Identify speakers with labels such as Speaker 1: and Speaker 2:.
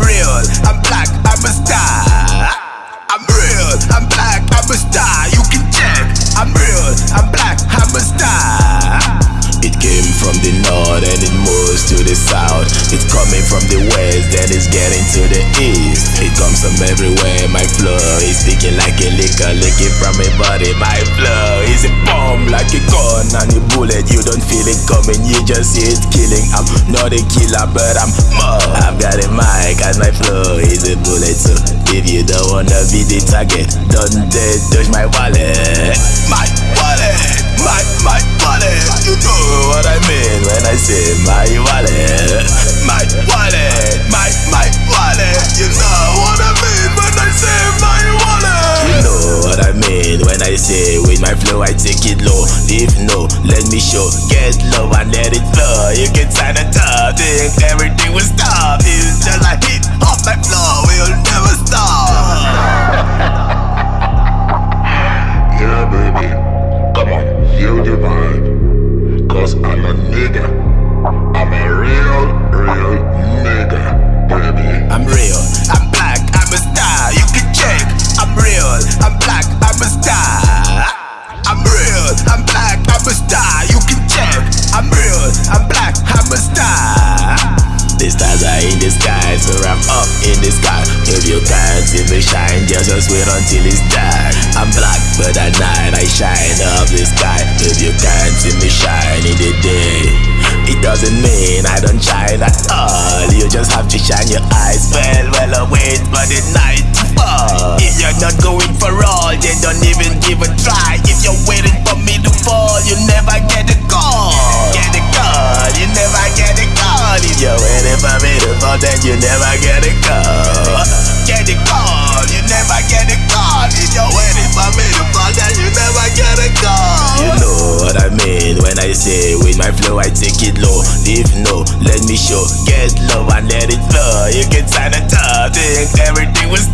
Speaker 1: real, I'm black, I'm a star. I'm real, I'm black, I'm a star. You can check. I'm real, I'm black, I'm a star. It came from the north and it to the south. It's coming from the west and it's getting to the east. It comes from everywhere. My flow is speaking like a liquor, licking from my body. My flow is a bomb like a gun and a bullet. You don't feel it coming, you just see it killing. I'm not a killer, but I'm more. I've got a mic and my flow is a bullet. So if you don't wanna be the target, don't dare touch my wallet. My wallet, my my wallet. You know what I mean when I say my wallet. My flow I take it low. If no, let me show. Get low and let it flow. You can sign the top, think everything will stop. It's just like hit off my flow, we'll never stop.
Speaker 2: Yeah, baby. Come on, feel the vibe. Cause I'm a nigga. I'm a
Speaker 1: see me shine, just, just wait until it's dark. I'm black, but at night I shine up the sky. If you can't see me shine in the day, it doesn't mean I don't shine at all. You just have to shine your eyes well, well away for the night fall. If you're not going for all, then don't even give a try. If you're waiting for me flow I take it low. If no, let me show. Get low and let it flow. You can sign a top, think everything will